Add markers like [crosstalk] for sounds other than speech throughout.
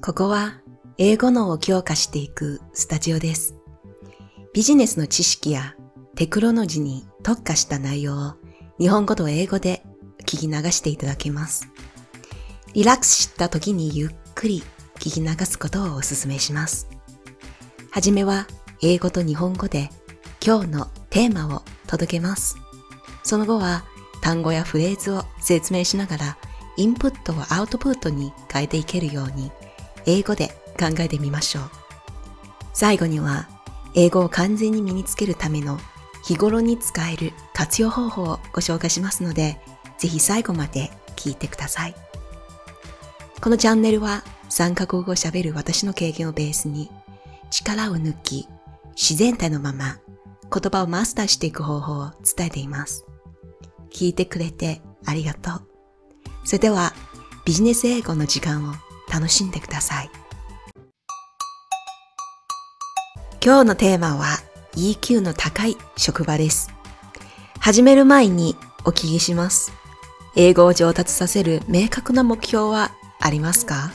ここは英語脳を強化していくスタジオです。ビジネスの知識やテクノロジーに特化した内容を日本語と英語で聞き流していただけます。リラックスした時にゆっくり聞き流すことをお勧めします。はじめは英語と日本語で今日のテーマを届けます。その後は単語やフレーズを説明しながらインプットをアウトプットに変えていけるように英語で考えてみましょう。最後には英語を完全に身につけるための日頃に使える活用方法をご紹介しますので、ぜひ最後まで聞いてください。このチャンネルは3カ国語を喋る私の経験をベースに力を抜き自然体のまま言葉をマスターしていく方法を伝えています。聞いてくれてありがとう。それではビジネス英語の時間を楽しんでください。今日のテーマは EQ の高い職場です。始める前にお聞きします。英語を上達させる明確な目標はありますか？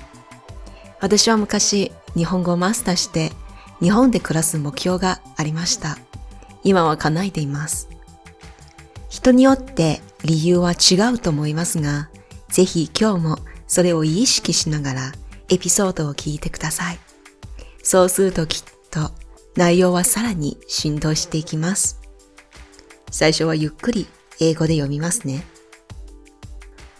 私は昔日本語をマスターして日本で暮らす目標がありました。今は叶えています。人によって理由は違うと思いますが、ぜひ今日もそれを意識しながらエピソードを聞いてください。そうするときっと内容はさらに振動していきます。最初はゆっくり英語で読みますね。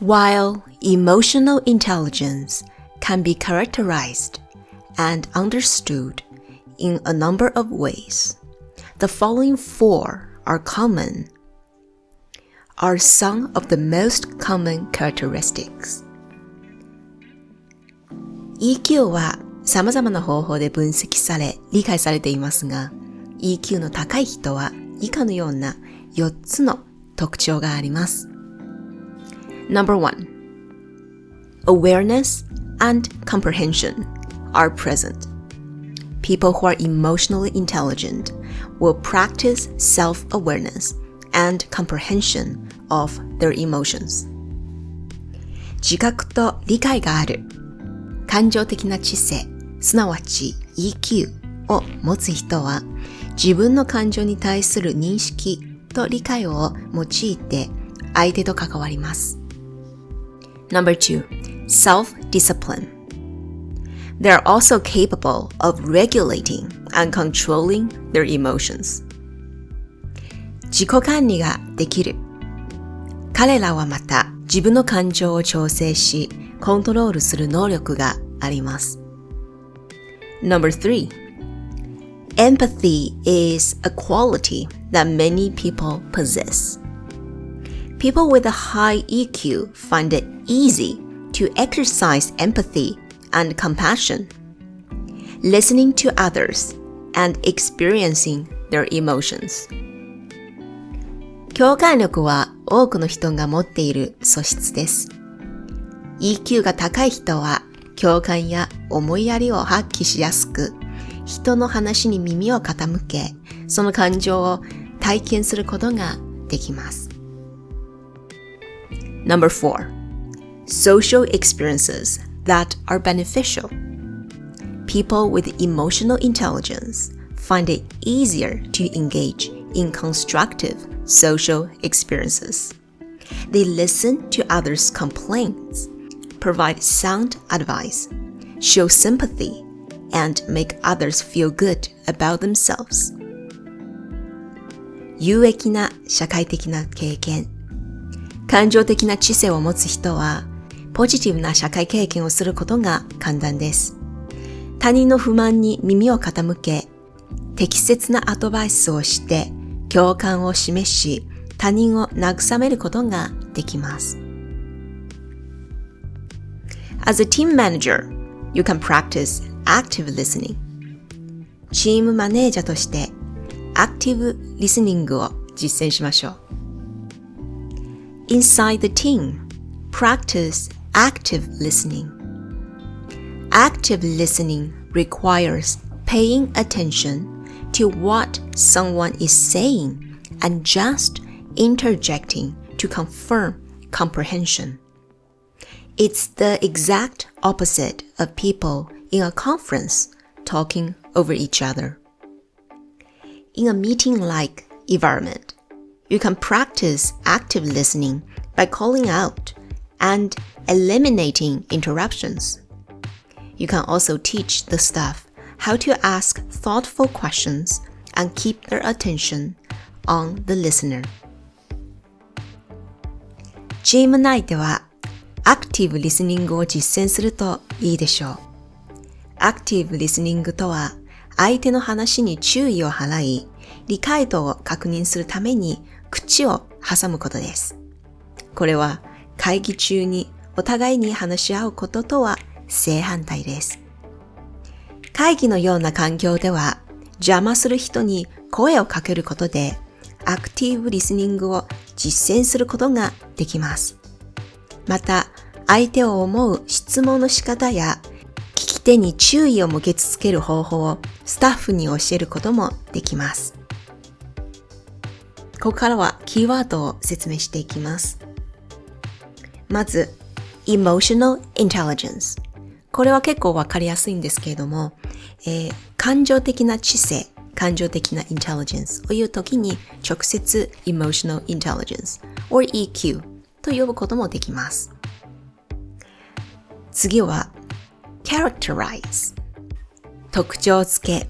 While emotional intelligence can be characterized and understood in a number of ways, the following four are common are some of the most common characteristics. EQ は様々な方法で分析され理解されていますが、EQ の高い人は以下のような4つの特徴があります。Number one, awareness and comprehension are present. People who are emotionally intelligent will practice self-awareness and comprehension of their emotions. 自覚と理解がある。感情的な知性、すなわち EQ を持つ人は自分の感情に対する認識と理解を用いて相手と関わります。Number two, self-discipline. They are also capable of regulating and controlling their emotions. 自己管理ができる。彼らはまた自分の感情を調整し、コントロールする能力があります。Number three, empathy is a quality that many people possess. People with a high EQ find it easy to exercise empathy and compassion, listening to others and experiencing their emotions. 共感力は多くの人が持っている素質です。 EQ が高い人は共感や思いやりを発揮しやすく、人の話に耳を傾け、その感情を体験することができます。Number four, social experiences that are beneficial. People with emotional intelligence find it easier to engage in constructive social experiences. They listen to others' complaints, provide sound advice, show sympathy, and make others feel good about themselves. 有益な社会的な経験。感情的な知性を持つ人は、ポジティブな社会経験をすることが簡単です。他人の不満に耳を傾け、適切なアドバイスをして、共感を示し、他人を慰めることができます。As a team manager, you can practice active listening. チームマネージャーとして、アクティブリスニングを実践しましょう。Inside the team, practice active listening. Active listening requires paying attention to what someone is saying and just interjecting to confirm comprehension. It's the exact opposite of people in a conference talking over each other. In a meeting-like environment, you can practice active listening by calling out and eliminating interruptions. You can also teach the staff how to ask thoughtful questions and keep their attention on the listener. チーム内では アクティブリスニングを実践するといいでしょう。アクティブリスニングとは相手の話に注意を払い、理解度を確認するために口を挟むことです。これは会議中にお互いに話し合うこととは正反対です。会議のような環境では邪魔する人に声をかけることでアクティブリスニングを実践することができます。また、相手を思う質問の仕方や聞き手に注意を向け続ける方法をスタッフに教えることもできます。ここからはキーワードを説明していきます。まず、emotional intelligence。これは結構わかりやすいんですけれども、えー、感情的な知性、感情的な intelligence を言うときに直接 emotional intelligence or EQ と呼ぶこともできます。次は characterize 特徴付け。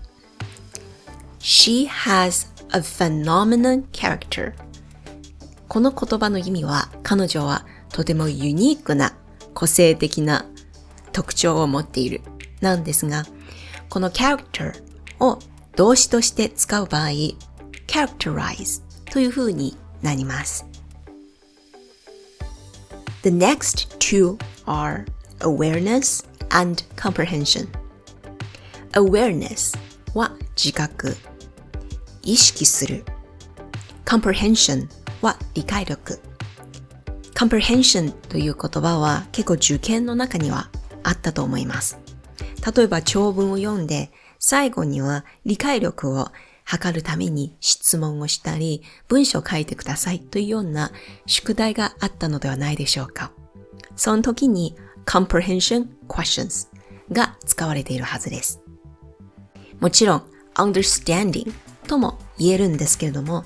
She has a phenomenal character この言葉の意味は彼女はとてもユニークな個性的な特徴を持っている。なんですがこの character を動詞として使う場合 characterize という風になります。The next two are awareness and comprehension. awareness は自覚、意識する。comprehension は理解力。comprehension という言葉は結構受験の中にはあったと思います。例えば長文を読んで最後には理解力を測るために質問をしたり、文章を書いてくださいというような宿題があったのではないでしょうか。その時に comprehension questions が使われているはずです。もちろん understanding とも言えるんですけれども、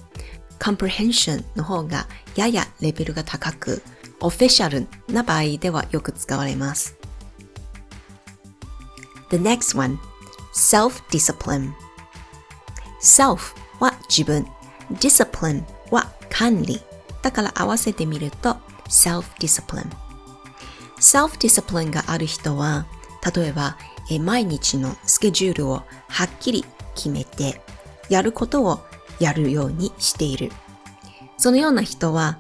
comprehension の方がややレベルが高く、オフィシャルな場合ではよく使われます。The next one, self-discipline. Self は自分、discipline は管理。だから合わせてみると self-discipline。self-discipline がある人は、例えば毎日のスケジュールをはっきり決めて、やることをやるようにしている。そのような人は、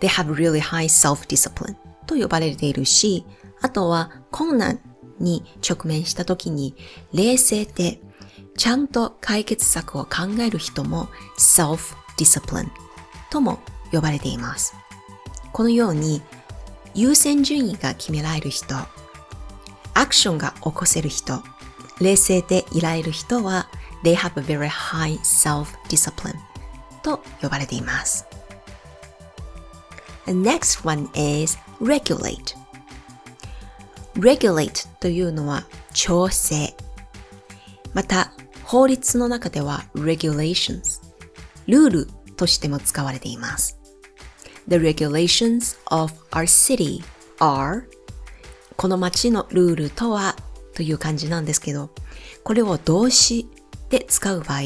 they have really high self-discipline と呼ばれているし、あとは困難に直面した時に冷静でちゃんと解決策を考える人も self-discipline とも呼ばれています。このように優先順位が決められる人、アクションが起こせる人、冷静でいられる人は they have a very high self-discipline と呼ばれています。The next one is regulate. regulate というのは調整。また、法律の中では regulations、ルールとしても使われています。The regulations of our city are この街のルールとはという感じなんですけど、これを動詞で使う場合、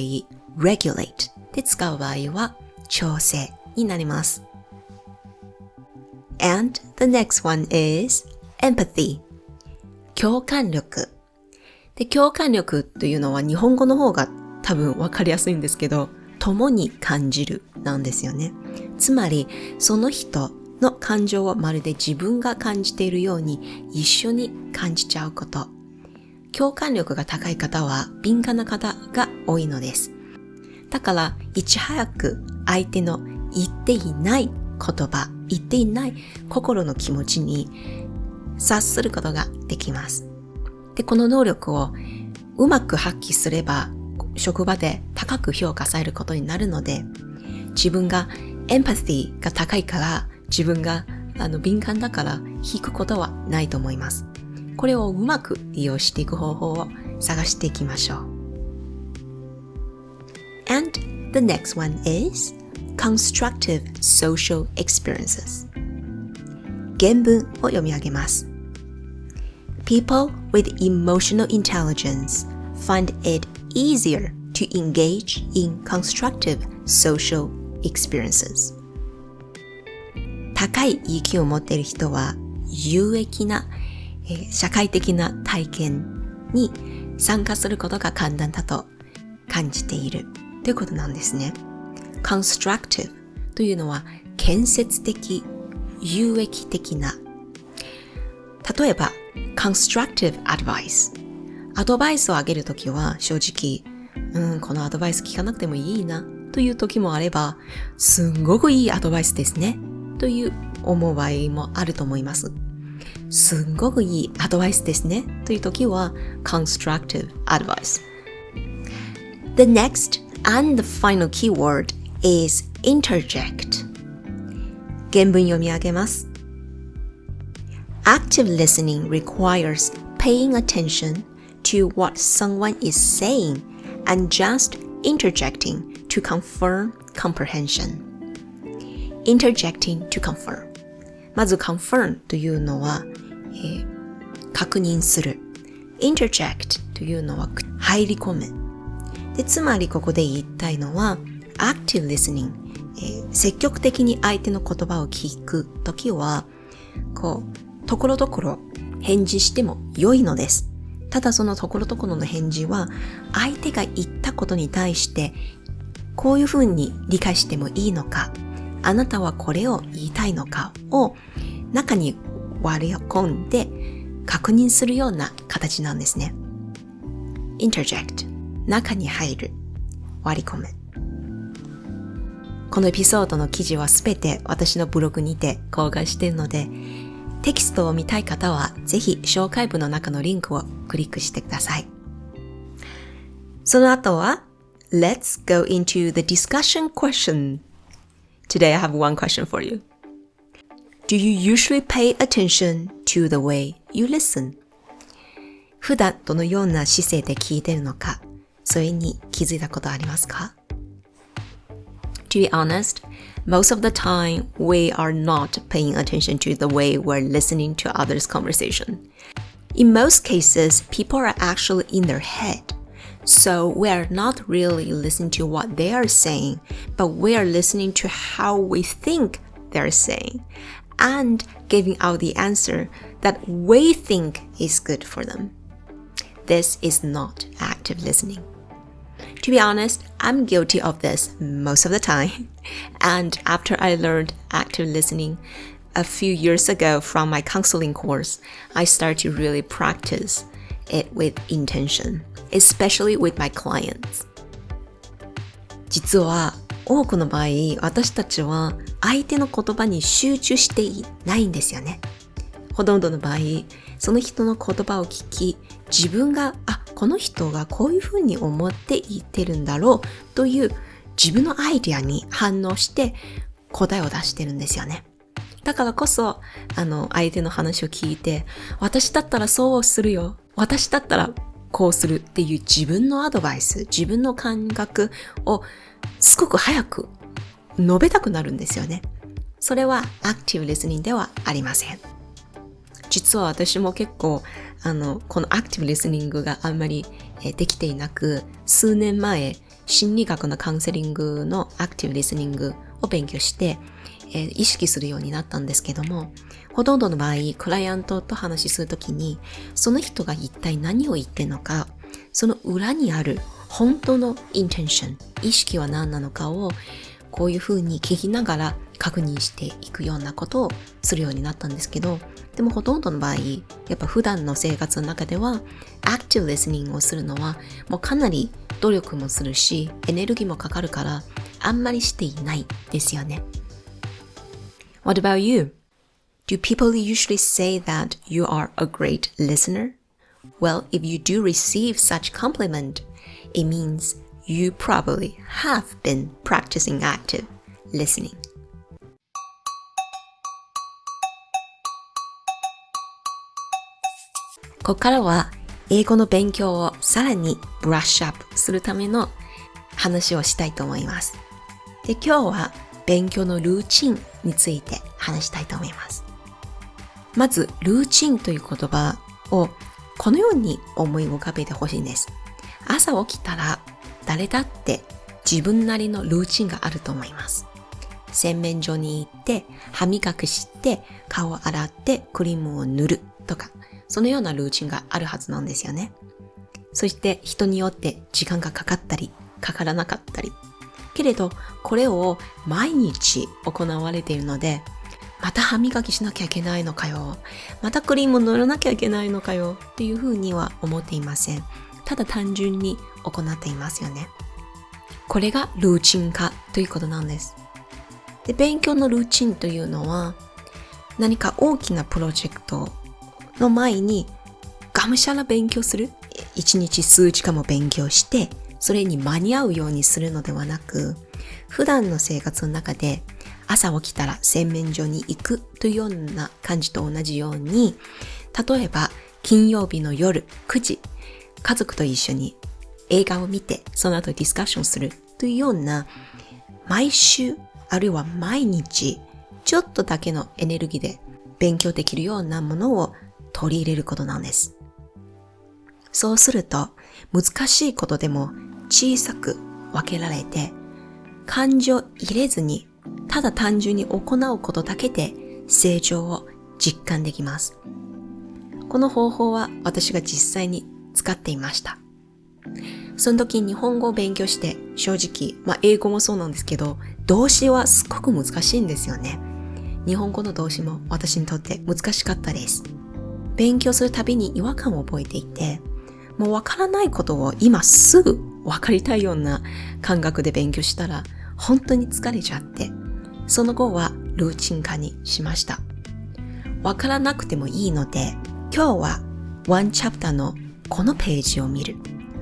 regulate で使う場合は調整になります。And the next one is empathy 共感力。で、共感力というのは日本語の方が多分わかりやすいんですけど、共に感じるなんですよね。つまり、その人の感情をまるで自分が感じているように一緒に感じちゃうこと。共感力が高い方は敏感な方が多いのです。だから、いち早く相手の言っていない言葉、言っていない心の気持ちに察することができます。で、この能力をうまく発揮すれば、職場で高く評価されることになるので、自分がエンパシーが高いから、自分があの敏感だから引くことはないと思います。これをうまく利用していく方法を探していきましょう。And the next one is constructive social experiences. 原文を読み上げます。People with emotional intelligence find it easier to engage in constructive social experiences. 高い意気を持っている人は有益な、えー、社会的な体験に参加することが簡単だと感じているということなんですね。constructive というのは建設的、有益的な。例えば、constructive advice。アドバイスをあげるときは正直、うん、このアドバイス聞かなくてもいいなという時もあれば、すんごくいいアドバイスですねという思う場合もあると思います。すんごくいいアドバイスですねという時は constructive advice. The next and the final keyword is interject. 原文読み上げます。Active listening requires paying attention to what someone is saying and just interjecting to confirm comprehension. interjecting to confirm まず confirm というのは、えー、確認する interject というのは入り込むでつまりここで言いたいのは active listening、えー、積極的に相手の言葉を聞くときはこう ところどころ返事しても良いのです。ただそのところどころの返事は相手が言ったことに対してこういうふうに理解してもいいのかあなたはこれを言いたいのかを中に割り込んで確認するような形なんですね。interject 中に入る。割り込む。このエピソードの記事はすべて私のブログにて公開しているのでテキストを見たい方はぜひ紹介文の中のリンクをクリックしてください。その後は Let's go into the discussion question Today I have one question for you. Do you usually pay attention to the way you listen? 普段どのような姿勢で聞いてるのか、それに気づいたことありますか To be honest, most of the time we are not paying attention to the way we're listening to others' conversation. In most cases, people are actually in their head so we are not really listening to what they are saying, but we are listening to how we think they're saying and giving out the answer that we think is good for them. This is not active listening. To be honest, I'm guilty of this most of the time. [laughs] And after I learned active listening a few years ago from my counseling course, I started to really practice it with intention. especially with my clients. 実は多くの場合、私たちは相手の言葉に集中していないんですよね。ほとんどの場合、その人の言葉を聞き、 自分が、あ、この人がこういうふうに思って言ってるんだろうという自分のアイディアに反応して答えを出してるんですよね。だからこそ、あの、相手の話を聞いて、私だったらそうするよ。私だったらこうするっていう自分のアドバイス、自分の感覚をすごく早く述べたくなるんですよね。それはアクティブリスニングではありません。実は私も結構、あの、このアクティブリスニングがあんまりできていなく、数年前、心理学のカウンセリングのアクティブリスニングを勉強して、えー、意識するようになったんですけども、ほとんどの場合、クライアントと話しするときに、その人が一体何を言ってるのか、その裏にある本当のインテンション、意識は何なのかを、こういうふうに聞きながら確認していくようなことをするようになったんですけど、でもほとんどの場合、やっぱ普段の生活の中では、アクティブリスニングをするのは、もうかなり努力もするし、エネルギーもかかるから、あんまりしていないですよね。What about you? Do people usually say that you are a great listener? Well, if you do receive such compliment, it means you probably have been practicing active listening. ここからは英語の勉強をさらにブラッシュアップするための話をしたいと思います。で、今日は勉強のルーチンについて話したいと思います。まず、ルーチンという言葉をこのように思い浮かべてほしいんです。朝起きたら誰だって自分なりのルーチンがあると思います。洗面所に行って、歯磨きして、顔を洗ってクリームを塗るとか、そのようなルーチンがあるはずなんですよね。そして人によって時間がかかったり、かからなかったり。けれど、これを毎日行われているので、また歯磨きしなきゃいけないのかよ。またクリーム塗らなきゃいけないのかよ。っていうふうには思っていません。ただ単純に行っていますよね。これがルーチン化ということなんです。で、勉強のルーチンというのは、何か大きなプロジェクトの前に、がむしゃら勉強する？一日数時間も勉強して、それに間に合うようにするのではなく、普段の生活の中で朝起きたら洗面所に行くというような感じと同じように、例えば金曜日の夜9時、家族と一緒に映画を見て、その後ディスカッションするというような、毎週、あるいは毎日、ちょっとだけのエネルギーで勉強できるようなものを取り入れることなんです。そうすると、難しいことでも小さく分けられて、感情入れずに、ただ単純に行うことだけで成長を実感できます。この方法は私が実際に使っていました。その時日本語を勉強して正直、まあ英語もそうなんですけど、動詞はすごく難しいんですよね。日本語の動詞も私にとって難しかったです。勉強するたびに違和感を覚えていて、もうわからないことを今すぐわかりたいような感覚で勉強したら本当に疲れちゃって、その後はルーチン化にしました。わからなくてもいいので、今日はワンチャプターのこのページを見る。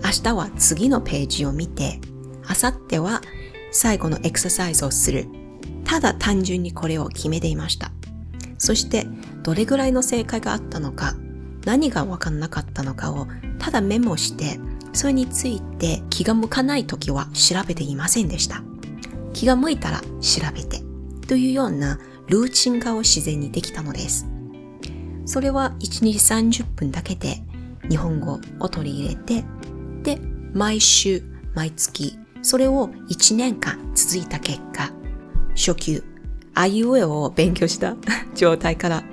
明日は次のページを見て、明後日は最後のエクササイズをする。ただ単純にこれを決めていました。そしてどれぐらいの正解があったのか、何がわかんなかったのかをただメモして、それについて気が向かない時は調べていませんでした。気が向いたら調べて、というようなルーチン化を自然にできたのです。それは1日30分だけで日本語を取り入れて、で、毎週、毎月、それを1年間続いた結果、初級、あいうえを勉強した状態から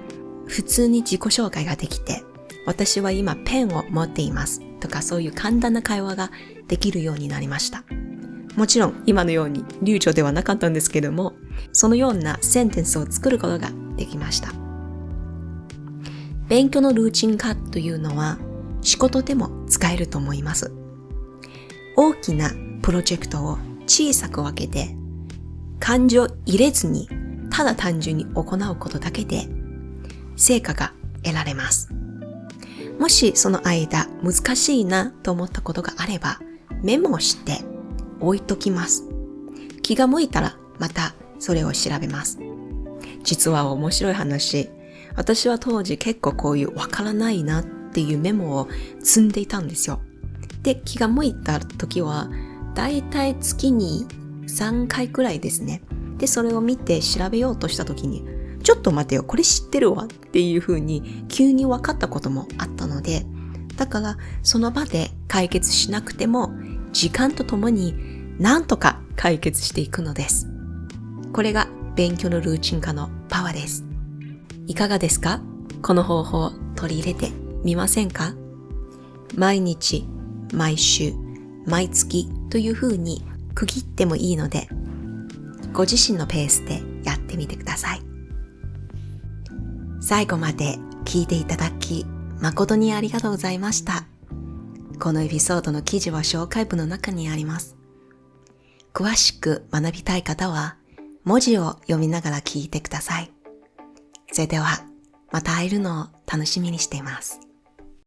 普通に自己紹介ができて、私は今ペンを持っていますとかそういう簡単な会話ができるようになりました。もちろん今のように流暢ではなかったんですけども、そのようなセンテンスを作ることができました。勉強のルーチン化というのは仕事でも使えると思います。大きなプロジェクトを小さく分けて感情入れずにただ単純に行うことだけで成果が得られます。もしその間難しいなと思ったことがあればメモして置いときます。気が向いたらまたそれを調べます。実は面白い話。私は当時結構こういうわからないなっていうメモを積んでいたんですよ。で、気が向いた時はだいたい月に3回くらいですね。で、それを見て調べようとした時に、ちょっと待てよ、これ知ってるわっていう風に急に分かったこともあったので、だからその場で解決しなくても時間とともになんとか解決していくのです。これが勉強のルーチン化のパワーです。いかがですか？この方法を取り入れてみませんか？毎日、毎週、毎月という風に区切ってもいいので、ご自身のペースでやってみてください。最後まで聞いていただき、誠にありがとうございました。このエピソードの記事は紹介文の中にあります。詳しく学びたい方は、文字を読みながら聞いてください。それでは、また会えるのを楽しみにしています。